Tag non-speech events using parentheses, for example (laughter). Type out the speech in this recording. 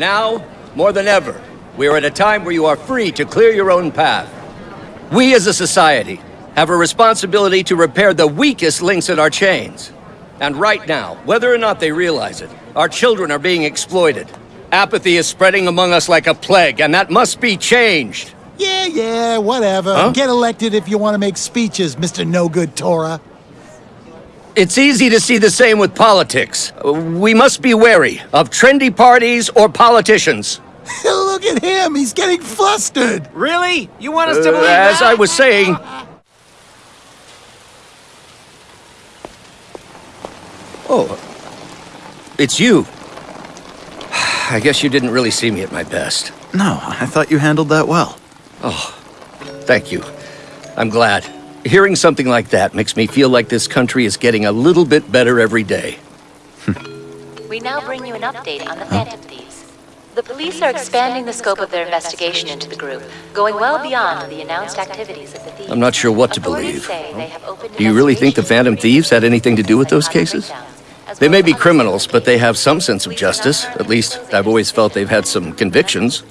Now, more than ever, we are at a time where you are free to clear your own path. We as a society have a responsibility to repair the weakest links in our chains. And right now, whether or not they realize it, our children are being exploited. Apathy is spreading among us like a plague, and that must be changed. Yeah, yeah, whatever. Huh? Get elected if you want to make speeches, Mr. No Good Tora. It's easy to see the same with politics. We must be wary of trendy parties or politicians. (laughs) Look at him, he's getting flustered. Really? You want us to Uh, believe as that? I was saying... Oh, it's you. (sighs) I guess you didn't really see me at my best. No, I thought you handled that well. Oh, thank you. I'm glad. Hearing something like that makes me feel like this country is getting a little bit better every day. We now bring you an update on the Phantom Thieves. The police are expanding the scope of their investigation into the group, going well beyond the announced activities of the thieves. I'm not sure what to believe. say they have opened Do you really think the Phantom Thieves had anything to do with those cases? They may be criminals, but they have some sense of justice. At least, I've always felt they've had some convictions.